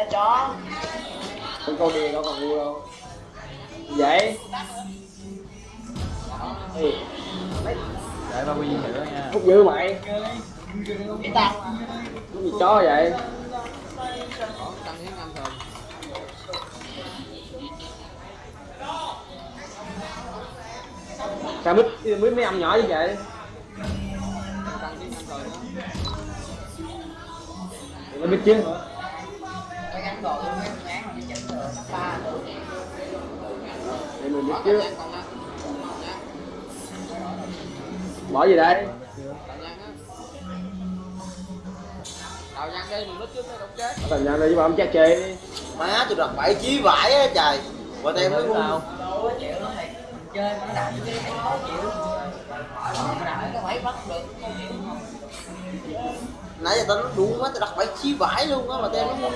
Ra chó. con câu điền đâu còn ngu đâu vậy? Ê, để ba quy nữa nha. Hút dữ mày Cái tao mà. cái gì chó vậy? Sao mít mít mấy ông nhỏ như vậy? Tăng hiến anh đó biết chứ Phải gắn đồ luôn mấy ngán mà đi chỉnh rồi. Ba nữa. để mình biết Bỏ chứ bỏ gì đây cạnh nha á đào nhăn đi mình trước nó đụng chết thành ra đây chứ mà ông cha chê đi má tôi đặt bảy chí vải á trời chơi mà nó đạp cái khó chịu. Mà đạp cái bắt được khó chịu. nãy giờ tao nó đủ quá tao đặt bảy chí vải luôn á mà tem nó ngu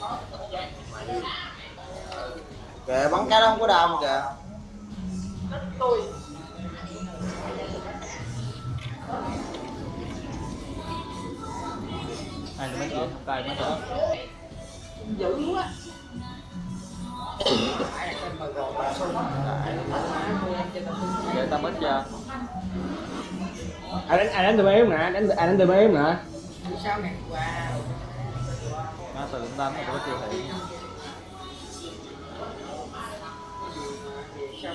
quá kìa bắn cái đó không có đau mà kìa hai mươi mấy triệu tay mấy triệu Dữ quá. Là để tao mất chưa ai đánh ai đánh từ bé không nè đánh ai đánh từ bé không nè Sao nè? Wow. nó từ đánh mà có chưa thị Đi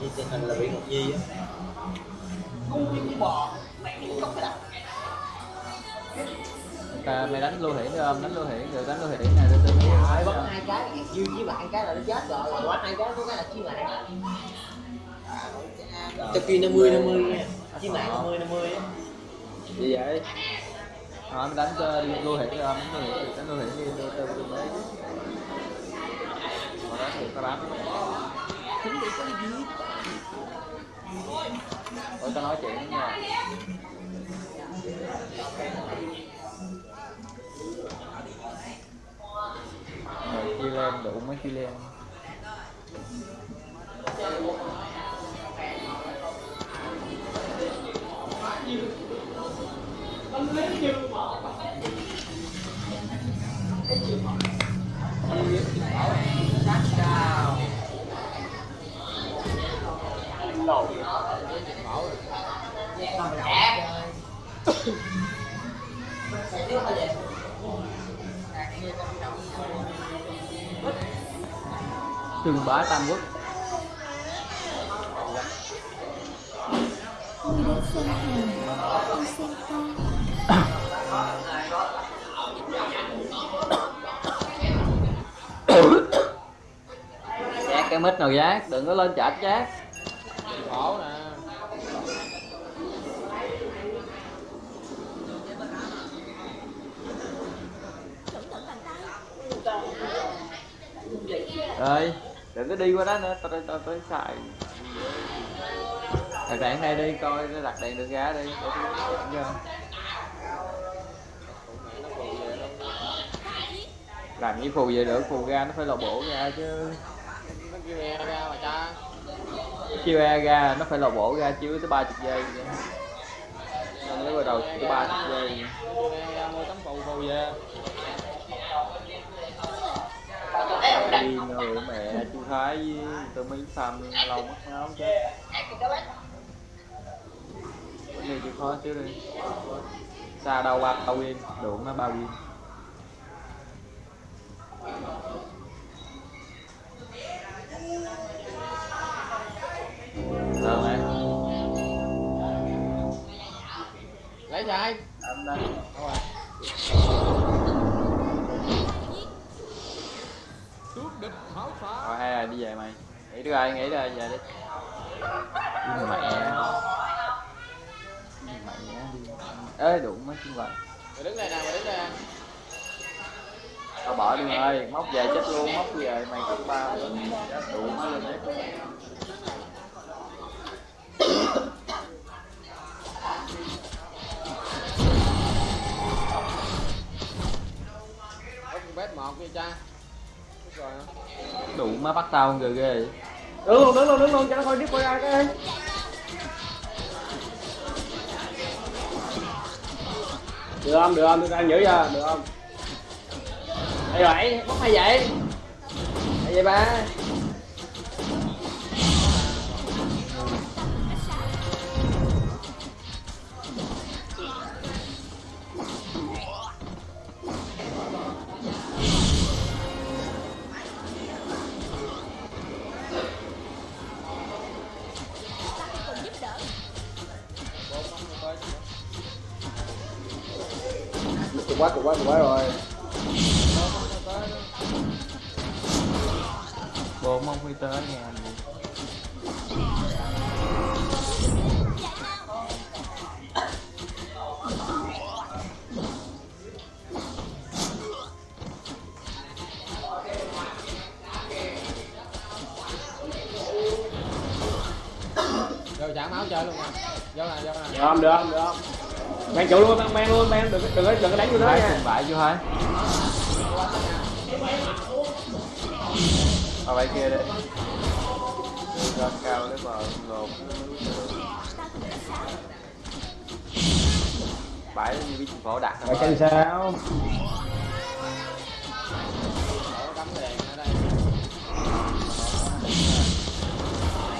Như tình hình là bị ngọc nhi á ta mày đánh lưu hiển được không đánh lưu hiển được đánh lưu hiển này tôi Rồi bắt hai cái dư với bạn cái là nó chết rồi. Rồi bắt hai cái có cái là chi mạng cho kia 50 50 nha chí mạng 50 50 á gì vậy. Họ mày ờ, đánh cho đi lưu hiển được đánh lưu hiển được đánh lưu hiển đi tôi tôi tôi mấy mà đó thì có bám tôi có nói chuyện nha Rồi, chia lên, đủ mấy chi lên. Trường bá Tam Quốc Tôi đến xem hàng, tôi xem con. Giác cái mít nào giác, Đừng có lên chạch giác khổ nè. Rồi Đừng có đi qua đó nữa, Tao tao tao tao xài. Đặt đèn đây đi, coi nó đặt đèn đường ra đi. Để tôi dạ dẫn cho làm như phù vậy được phù ra nó phải lò bổ ra chứ. Nó kêu e ra mà cha chiêu e ra nó phải lò bổ ra chiếu tới ba chục giây vậy. nên nó bắt đầu tới ba chục giây mua tấm phù phù về đi người mẹ chú thái với tôi mấy xăm lâu mất máu chứ. Cái này chịu khó chứ đi. Xa đâu ba ba viên đủ nó ba viên được mày lấy chạy đâu rồi. Rồi hay đi về mày. Nghỉ đi rồi, nghỉ rồi, về đi. Đi mẹ. Đi mẹ đi. Ê đụng mấy chân vật mày đứng đây nè mày đứng đây Tao bỏ đi mày ơi, móc về chết luôn, móc về mày cũng ba đủ nó lên đấy. Có bét một đi cha đủ má bắt tao ghê ghê vậy. đứng luôn đứng luôn đứng luôn cho nó coi tiếp coi ra cái được không được không tôi đang giữ ra được không? Đây vậy mất hay vậy. Hay vậy ba. Bộ mong phi tới nghe anh. Rồi chạm máu chơi luôn nè vô nè vô nè được không được không được. Không mang trụ luôn mang mang luôn mang. Đừng đừng có đừng đánh vô đó nha. bại chưa hai Ở bay kia đi Ra cao lấy bờ lột Bãi như biết phổ đặt rồi chân sao?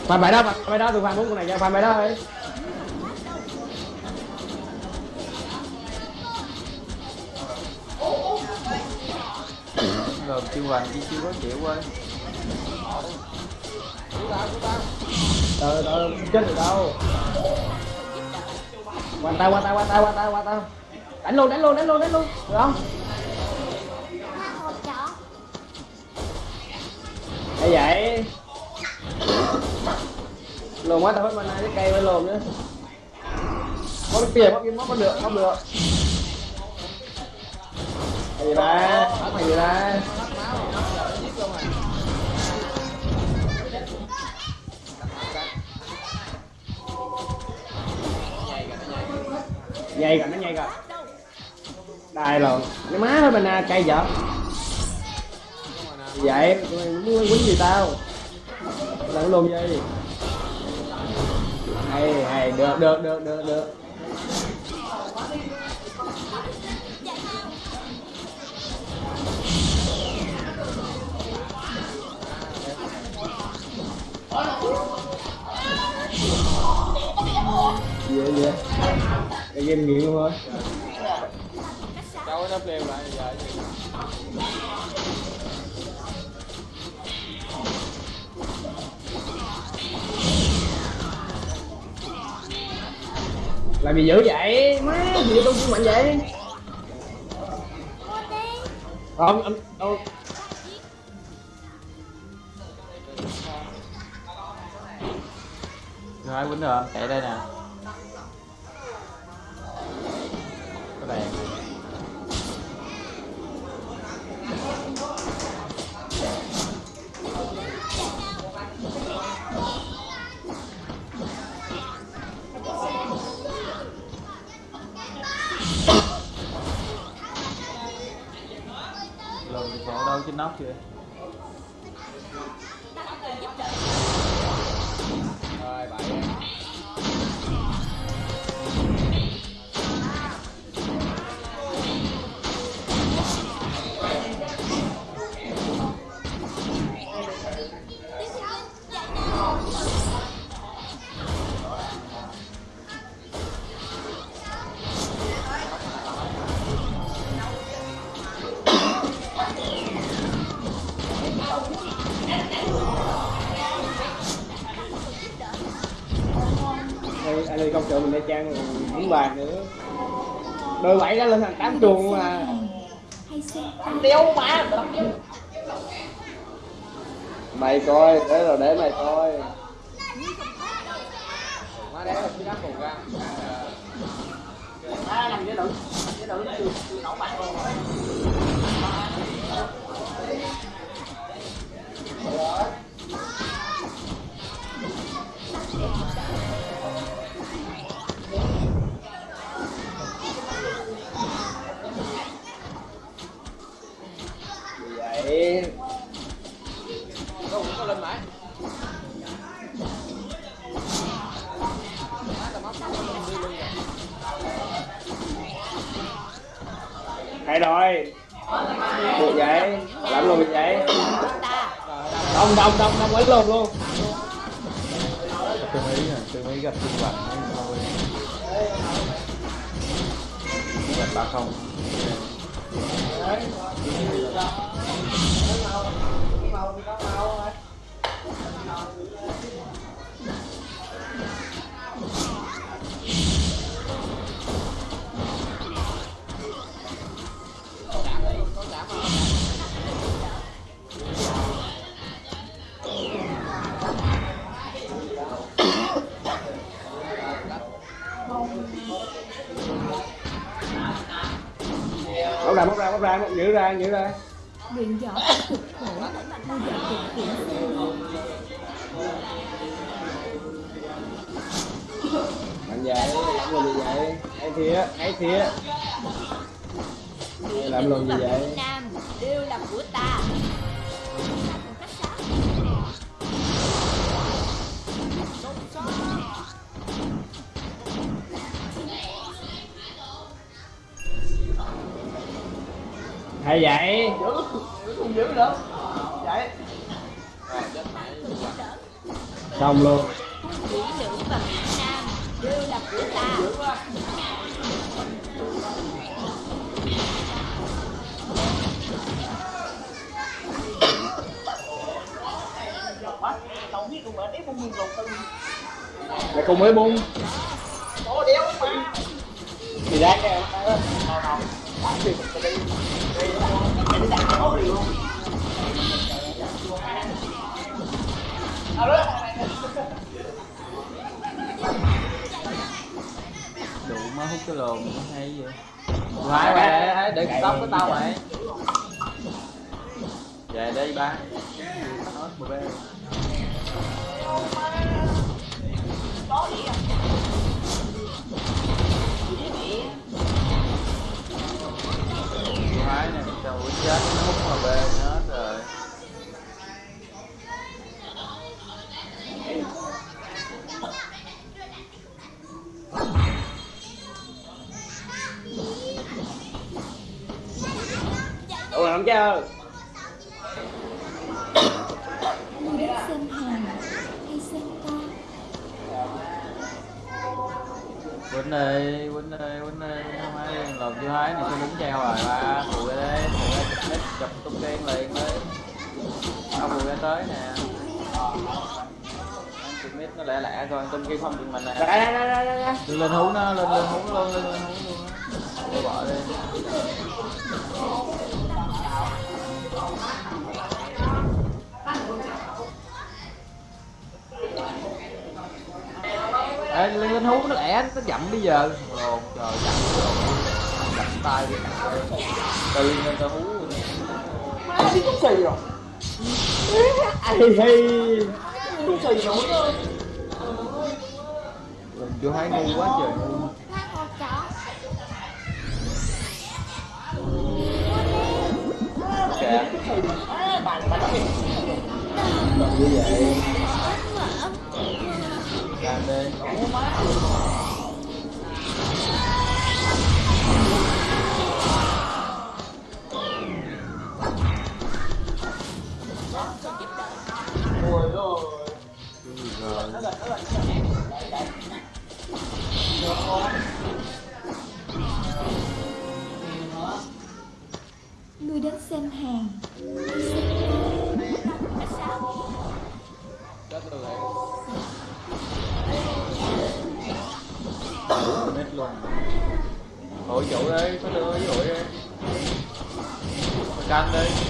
Pha bài đó pha bài đó tôi pha bốn con này cho pha bài đó đi Lột hoàng đi chưa có chịu ơi. Cứu tao chết được đâu. Qua tao qua tao qua tao qua tao qua tao. Đánh luôn đánh luôn đánh luôn đánh luôn. Được không? Hoa hay vậy? Lồn quá, tao hết mana cái cây với lồn nữa. Có cái tiền có cái móc có được không được hay gì ba hay gì ba nhây cả nó nhây cả đài rồi cái má thôi mana cây vợ vậy. Tụi mày muốn quýnh gì tao? Lẫn luôn dây hay hay, được được được được được. Gì vậy cái game nghiện thôi cháu nó kêu lại giờ làm gì dữ vậy má gì tôi cũng mạnh vậy không anh đâu rồi hai quýnh rồi chạy đây nè. Lùi thì phổ đâu trên nóc chưa? Rồi bảy em công sự mình đeo trang cũng bàn nữa. Đôi bảy đó lên thành tám chuồng mà. Tiêu mà mày coi để rồi để mày coi. Má đéo là cái cùng ra. Làm cái nữ cái nữ chưa nấu mặt luôn. rồi đông đông đông ấy luôn luôn Tôi nghĩ nè, tôi nghĩ gặp trung bằng thôi Gặp ba không. Bóc ra bóc ra bóc ra. Giữ ra giữ ra luyện võ cực khổ mạnh vậy làm gì vậy? Hay thía hay thía làm luôn gì vậy? Nam đều là của ta hay vậy? Không giữ nữa vậy xong luôn. Mỹ nữ và mỹ nam đều là của ta mày cùng mới bung. Ủa đéo mà thì ra kìa. Đủ má hút cái lồn hay vậy. Hai mày để cái tóc của tao mày Về đây ba. Hết một chết nó hút mà bê hết rồi. Ủa không chơi Quýnh đi, quýnh đi, quýnh đi Không ai làm chưa hái này sao đúng treo rồi ba Phụ đi đây, ra chụp tung tiên liền đi. Ông ra tới nè. Mít nó lẹ lẹ coi, tung kia không chụp mình nè. Đưa lên hú nó, lên lên hú luôn, lên lên hú luôn á. Để bỏ đi. Ê, lên lên hú nó lẹ, nó chậm bây giờ. Ồ, trời, chậm Chậm tay đi. Từ lên tao hú ai hi Vô hai ngu quá trời ngu. Hoa con chó Kìa như vậy. Làm đi người đến xem hàng. Hay luôn Hội chủ đi, có đưa với hội đi Mày canh đi.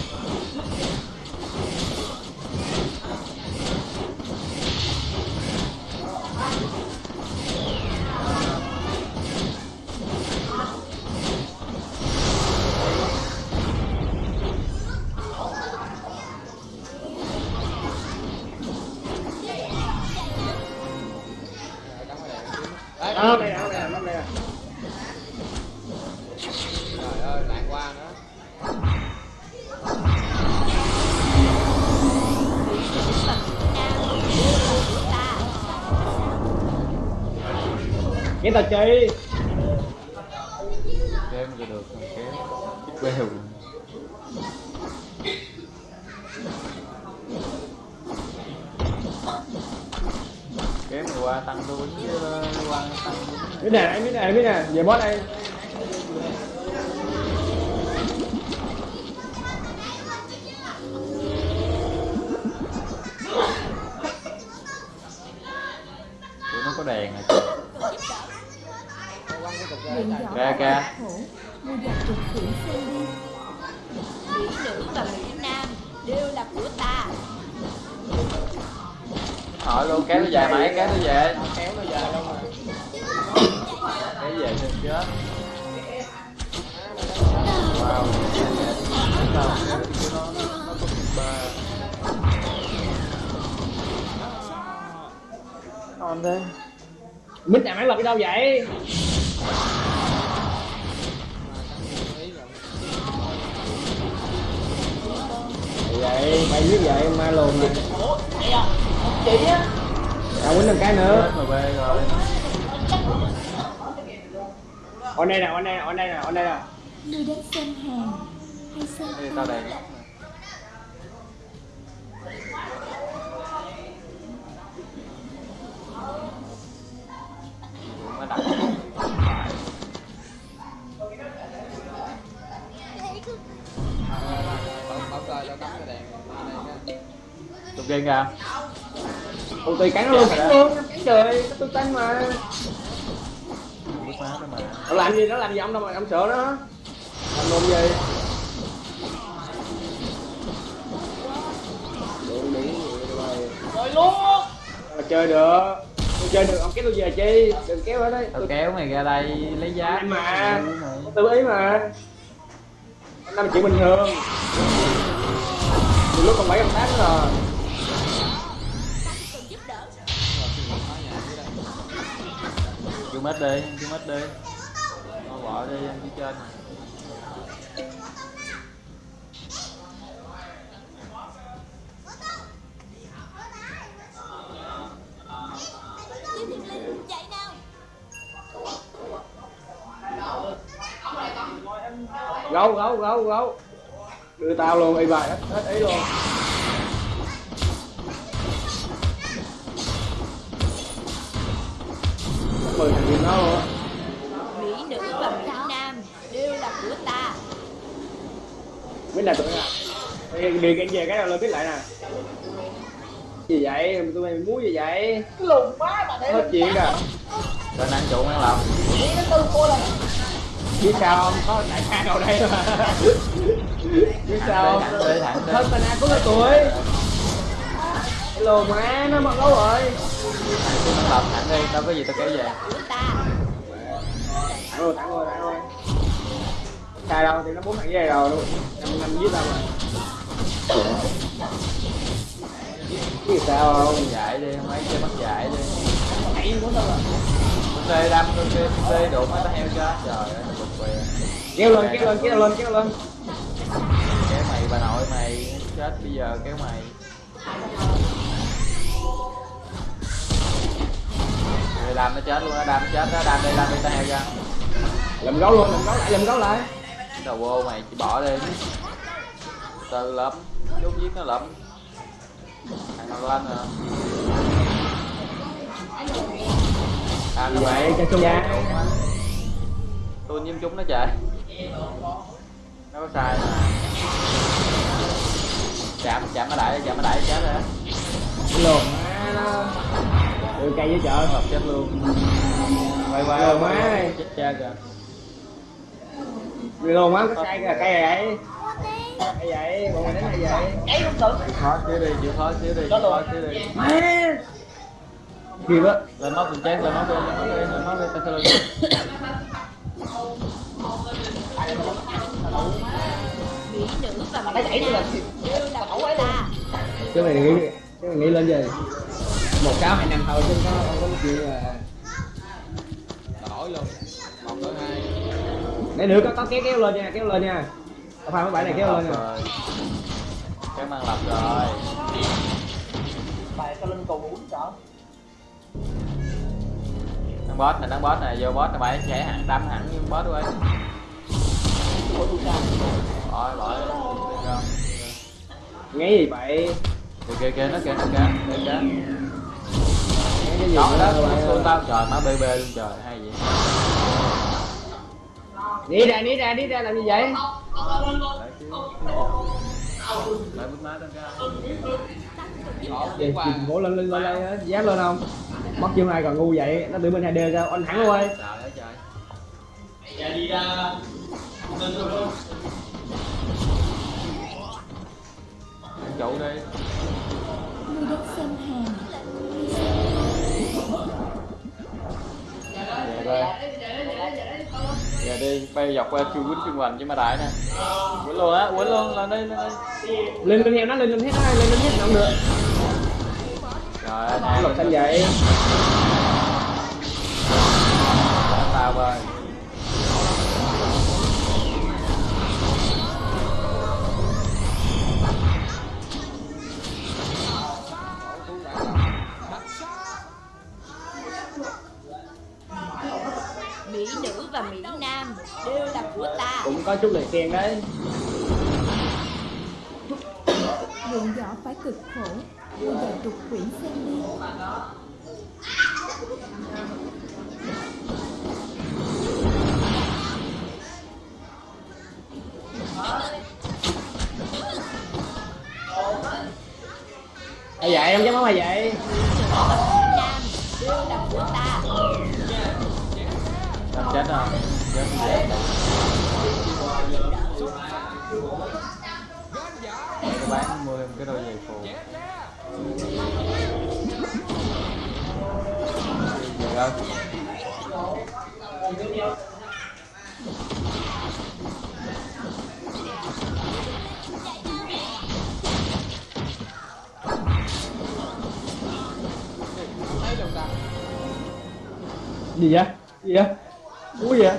Chi Kêu kéo mà được không kéo bèo kéo mày qua tăng quýnh chứ qua tăng quýnh biết nè em biết nè biết nè về boss đây. Có đèn rồi Kìa, kìa. mỹ nữ và mỹ nam đều là của ta. Hỏi luôn kéo nó về mày kéo nó về. Kéo nó về mà kéo về xem chết. Wow ngon thế. Mít nhà máy lập đi đâu vậy vậy bay giết vậy ma lồn này. Chị á à quýnh một cái nữa. On đây nè on đây nè on đây nè on đây nè. Ngươi đến xem hàng. Hay xem tao đèn game kìa. Ôi tùy cắn nó luôn cắn luôn cắn trời tôi cắn mà. Nó làm gì nó làm gì ông đâu mà ông sợ nó. Làm luôn gì? Rồi luôn. Mà chơi được. Tôi chơi được ông kéo tôi về chi? Đừng kéo ở đây. Tao tôi kéo mày ra đây lấy giá. Anh mà. Tự ý mà. Năm chuyện bình thường. Từ lúc còn bảy còn tám rồi mít mất đi chú mất đi. Nó bỏ đi ăn chú trên gấu gấu gấu gấu. Đưa tao luôn, y bài, hết hết ý luôn. Mười thằng luôn á mỹ nữ và mỹ nam đều là của ta. Biết là tụi nó à đi đi về cái nào lên biết lại nè. Gì vậy? Tụi mày muốn gì vậy? Cái lùn quá mà để hết chuyện rồi. Lên ăn trụ ăn lòng đi nó tư cô là biết sao không? Có đại ca nào đây mà. Biết sao không? Thân tình ai cũng là tuổi cái lồn má nó mất gấu rồi tôi xuống làm thẳng đi tao có gì tao kéo về thẳng rồi tặng rồi tặng rồi sai đâu thì nó bốn thằng dây rồi luôn năm năm giết tao mà biết sao không dạy đi mấy chơi bắt dạy đi hãy muốn tao rồi tê đâm con tê tê đụng mấy tao heo chết trời ơi bực bè kéo lên kéo lên kéo lên kéo lên kéo mày bà nội mày chết bây giờ kéo mày Rồi đam nó chết luôn á đam nó chết đó đam đi đam đi tao heo ra. Làm gấu luôn làm gấu lại làm gấu lại. Đầu vô mày chỉ bỏ đi. Từ lắm chút giết nó lắm thằng nào lên nè à Như vậy, cho chung nha. tôi nhiễm chúng nó trời nó có sai. Mà chạm chạm nó đại chạm nó đại chết rồi á nó đưa cây với chợ. Hợp chết luôn. Quay qua Lồn má này. chết cha kìa. Lồn má có cây kìa cây vậy. Cây vậy bọn mày đánh hay vậy. Ấy không tự khó xíu đi chịu khó xíu đi chịu khó xíu đi. Má. Kịp á lên móc mình chết lên móc đi lên móc đi lên móc đi chứ mày nghĩ chứ mày nghĩ lên gì một sáu hai năm thôi chứ có không có chuyện là đổi luôn. Một đổi hai. Để nữa có có kéo kéo lên nha kéo lên nha. Tao pha mấy bãi này kéo lên rồi. Kéo mang lập rồi. Bài tao lên cầu uống sợ đang boss này đang boss này vô boss này bay chạy hẳn đâm hẳn như boss rồi bỏ bỏ. Nghe gì vậy? Kìa kìa kìa nó kìa nó kìa kìa kìa cái gì đó đó xuống tao trời má bê bê luôn trời hay vậy. Đi ra đi ra đi ra làm gì vậy? Lại bút má tao ra. Ngủ lên lên lên lên á, dám lên không? Mất chiêu hai còn ngu vậy. Nó tự bên hai d sao anh thẳng luôn ơi trời ơi trời. Ăn chủ đi Đi giờ đi bay dọc qua chu quýnh chân hoành với ma đại nè. Quýnh luôn á quýnh luôn lên đi lên đi lên lên theo nó lên lên hết nó lên lên hết không được. Trời ơi nó nè lột xanh vậy. Tao ơi đều là của ta. Cũng có chút lời khen đấy. Luyện võ phải cực khổ Bây giờ trục quyển xem đi. Ai vậy em dám nói mày vậy Nam đều là của ta. Chết không bán mua thêm cái đôi giày phù Được không? gì vậy gì vậy ui vậy?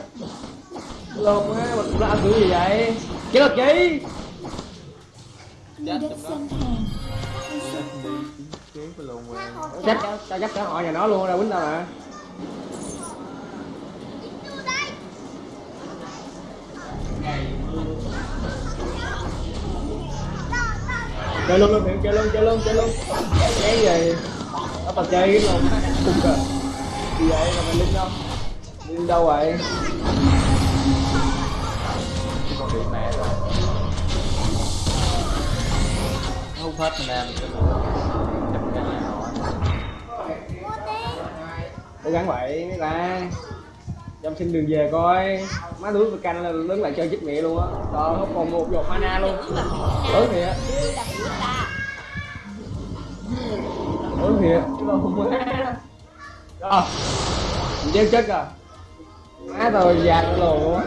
Lồn á mình là ăn kiểu gì vậy? Chết được gì? Cái lồn quen chắc cho chắc cả họ nhà nó luôn ra quýnh tao mà. Chơi luôn luôn chơi luôn chơi luôn chơi luôn. Cái gì? Nó tao chơi cái luôn cung cờ gì vậy? Là mày linh linh đâu vậy? Con điện mẹ rồi Nó hút hết mình em cái lồn Chụp cái nhà họ cố gắng vậy mấy ta. Trong xin đường về coi. Má đuổi với canh là đứng lại chơi chết mẹ luôn á. Còn không còn một giọt mana luôn. Tối thiệt. Tối thiệt. Chứ đâu không má rồi mình chết chết rồi má tao già luôn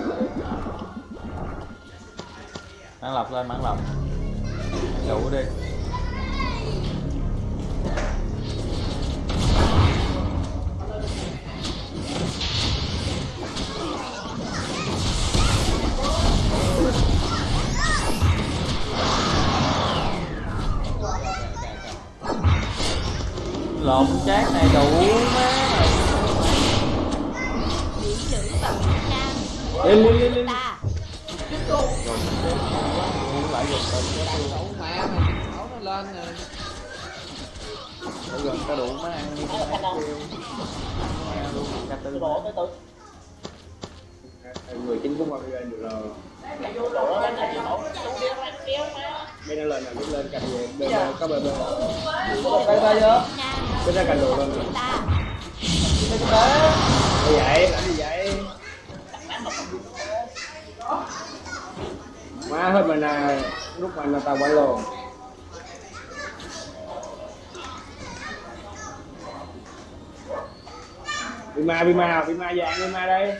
Mãn lọc lên, mãn lọc Đủ đi. Lộn chát này đủ má lên lên lên lên của ta lại đẩu nó lên rồi gần có đủ má ăn đi má kêu Nghe luôn ca tư người chính cũng qua giờ được rồi bên nó lên là biết lên cành về bên có bên bên và Mỹ Nam bên ra cành đồ lên của ta vậy làm gì vậy má hết mình là lúc mà là tàu quay lồn bị ma bị ma nào bị ma vàng bị ma đây.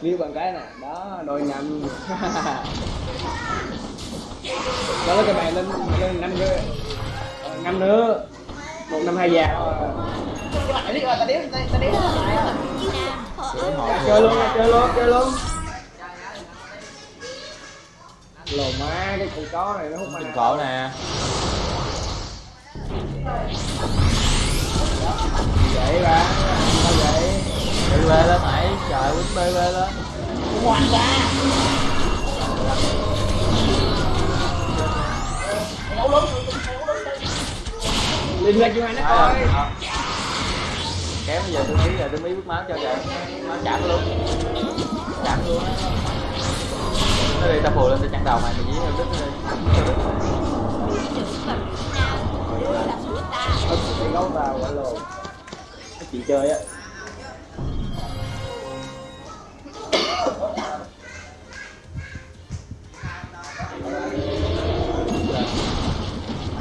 Liêu bằng cái này. Đó, đôi nhầm. Đó là cái bài lên lên năm nữa năm nữa một năm hai già chơi luôn chơi luôn chơi luôn. Lồ má cái con chó này nó hút mana khổ nè. Vậy ba sao vậy? BB lên mày trời quýnh BB lên. Ngoan ra lên ra chưa hai nó coi. Ờ. kém bây giờ tôi ý là tôi ý bước máu cho kìa. Nó chạm luôn. Chạm luôn. Nó đi ta phù lên ta chặn đầu mày mày dí đứt nó đi. Nó vào quả lồ. Chị chơi á.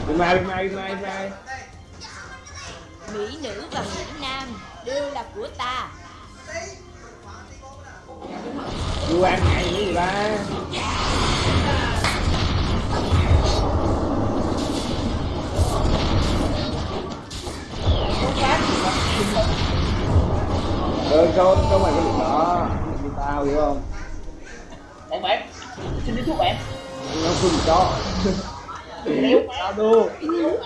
Đi mai đi mai đi mai đi mai Mỹ nữ và Mỹ Nam đều là của ta. Quan ngại gì gì ba. Ờ cho cho mày cái việc đó. Như tao hiểu không? Em bạn xin đi thuốc bạn nó không cho tao đua.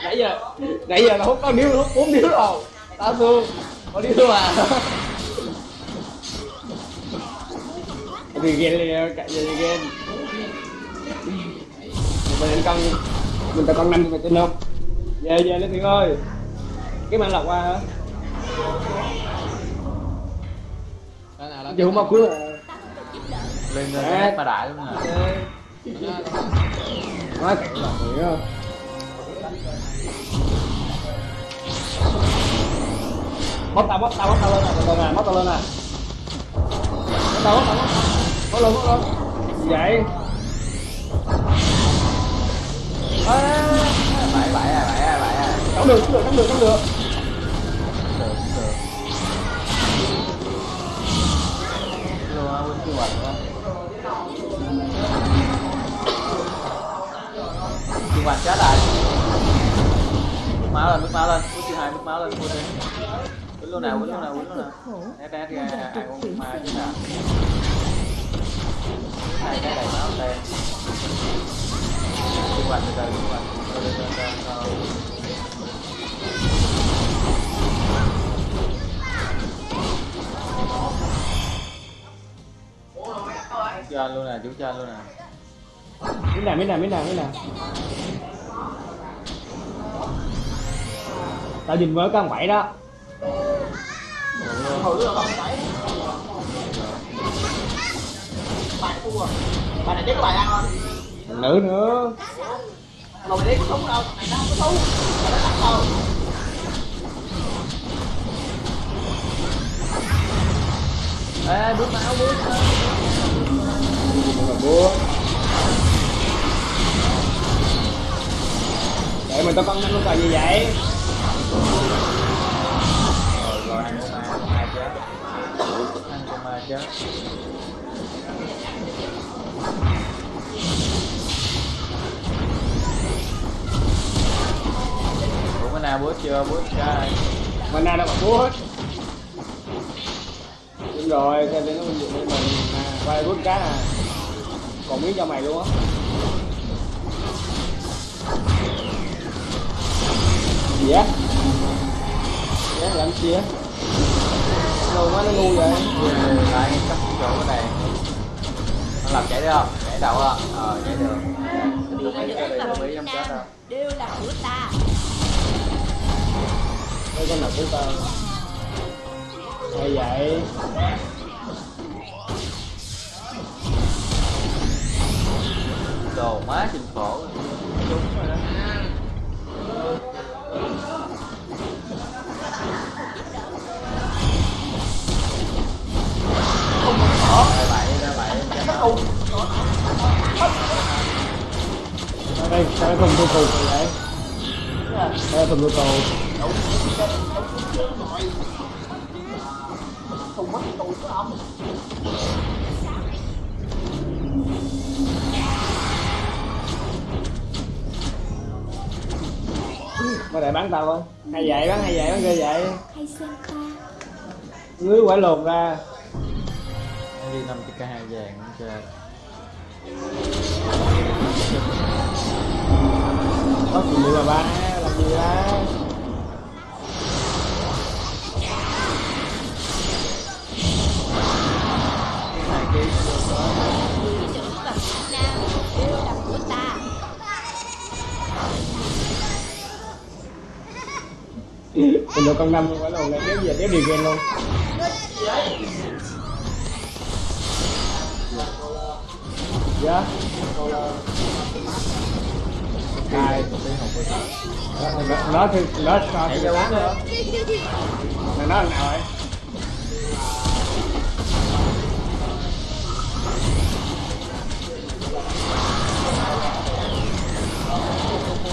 Nãy giờ nãy giờ nó hút có điếu nó hút bốn điếu rồi. Tao đua. Có điếu à? Thì ghen liền cạnh giờ ghen mình lên con mình ta con năm mà trên không về về lên thiện ơi. Cái mạng lọc qua hả? Cái nào là không bao cuối à lên lên ma đại luôn nè nói cạnh rồi á bóp tao bóp tao bóp tao lên nè từ từ bóp tao lên nè bóp tao bóp tao bóp lên bóp lên gì vậy à, bảy à bảy à bảy à không được không được không được chống được được được không á quýnh chưa hoạch á hoạch chết lại, bước máu lên bước máu lên. Bước chưa hai bước máu lên bước đi quýnh luôn nào quýnh luôn nào quýnh luôn nào. Né né ra ai cũng ma chứ nào hai cái đầy máu đen Bước hoạch từ từ bước hoạch từ từ từ từ từ cho luôn nè chú cho luôn nè miếng nào miếng nào miếng nào miếng nào tao nhìn mới có bảy đó. Bạn thua bạn này chết có bài ăn không nữ nữa. Mày đi súng đâu mày đâu có súng mày nó tắt đâu ê bước máu bước máu để mình tao con năm con gì vậy? Rồi ăn con ma con ma chết ăn con ma chết ủa cái nào bước chưa trai mình nào đâu mà búa hết. Đúng rồi xem đến nó mình mình à, quay bút cá à còn miếng cho mày luôn á gì á Dạ, làm á? Đâu quá nó ngu vậy lại cắt chỗ cái đèn nó làm chảy được không? Chảy đầu không ờ chảy được. Mỹ nữ và Mỹ Nam đều là của ta. Đây con nào của tao Hay vậy? Đồ má chừng khổ Sao đây, sao đây thùng tôi vậy Sao đây thùng tôi cù thùng mất tụi của ông Mày lại bắn tao không? Hay vậy, bắn hay vậy, bắn ghê vậy. Hay xem ta. Ngứa quả lồn ra như 5 chiếc hai vàng cho có phụ nữ bà ba, làm gì đó Mình được con năm phải lồn này kéo về, kéo điều ghen luôn. Dạ. Rồi nó nó thì nó sao thì bán nữa. Nó nào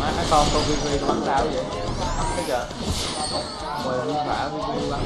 Má cái con con vi vi bắn sao vậy? Cái kìa Mời lên phả vi vi bắn